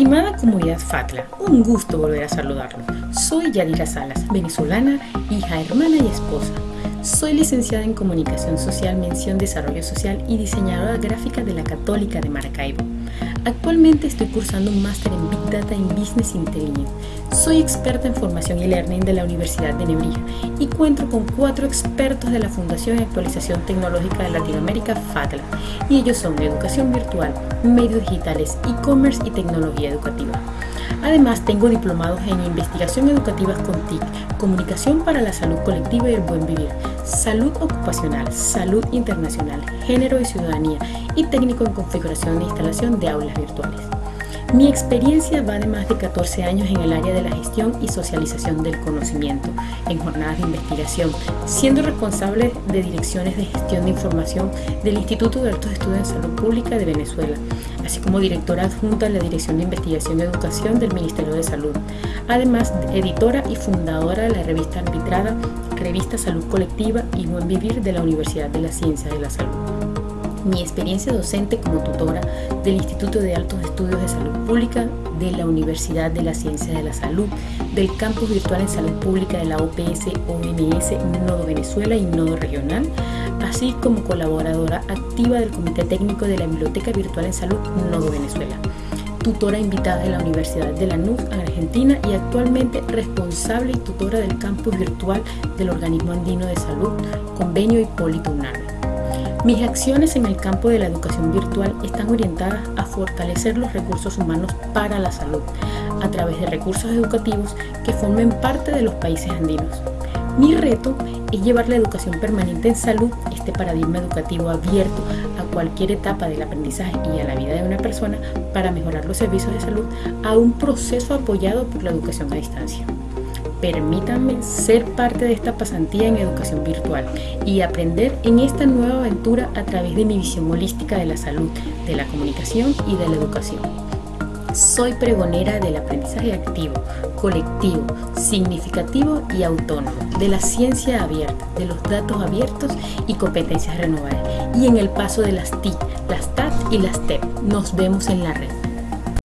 Estimada comunidad FATLA, un gusto volver a saludarlo. Soy Yadira Salas, venezolana, hija, hermana y esposa. Soy licenciada en Comunicación Social, Mención Desarrollo Social y diseñadora gráfica de la Católica de Maracaibo. Actualmente estoy cursando un máster en Big Data en Business Intelligence. Soy experta en formación y learning de la Universidad de Nebrija y cuento con cuatro expertos de la Fundación de Actualización Tecnológica de Latinoamérica, FATLA, y ellos son Educación Virtual, Medios Digitales, E-Commerce y Tecnología Educativa. Además, tengo diplomados en Investigación Educativa con TIC, Comunicación para la Salud Colectiva y el Buen Vivir, Salud Ocupacional, Salud Internacional, Género y Ciudadanía y Técnico en Configuración e Instalación de Aulas Virtuales. Mi experiencia va de más de 14 años en el área de la gestión y socialización del conocimiento, en jornadas de investigación, siendo responsable de direcciones de gestión de información del Instituto de Altos Estudios en Salud Pública de Venezuela, así como directora adjunta de la Dirección de Investigación y Educación del Ministerio de Salud. Además, editora y fundadora de la revista arbitrada Revista Salud Colectiva y Buen Vivir de la Universidad de la Ciencia de la Salud mi experiencia docente como tutora del Instituto de Altos Estudios de Salud Pública, de la Universidad de la Ciencia de la Salud, del Campus Virtual en Salud Pública de la OPS OMS Nodo Venezuela y Nodo Regional, así como colaboradora activa del Comité Técnico de la Biblioteca Virtual en Salud Nodo Venezuela tutora invitada de la Universidad de Lanús, Argentina, y actualmente responsable y tutora del campus virtual del Organismo Andino de Salud, Convenio Hipólito Unal. Mis acciones en el campo de la educación virtual están orientadas a fortalecer los recursos humanos para la salud a través de recursos educativos que formen parte de los países andinos. Mi reto es llevar la educación permanente en salud, este paradigma educativo abierto a cualquier etapa del aprendizaje y a la vida de una persona para mejorar los servicios de salud, a un proceso apoyado por la educación a distancia. Permítanme ser parte de esta pasantía en educación virtual y aprender en esta nueva aventura a través de mi visión holística de la salud, de la comunicación y de la educación. Soy pregonera del aprendizaje activo, colectivo, significativo y autónomo, de la ciencia abierta, de los datos abiertos y competencias renovables, y en el paso de las TIC, las TAT y las TEP. Nos vemos en la red.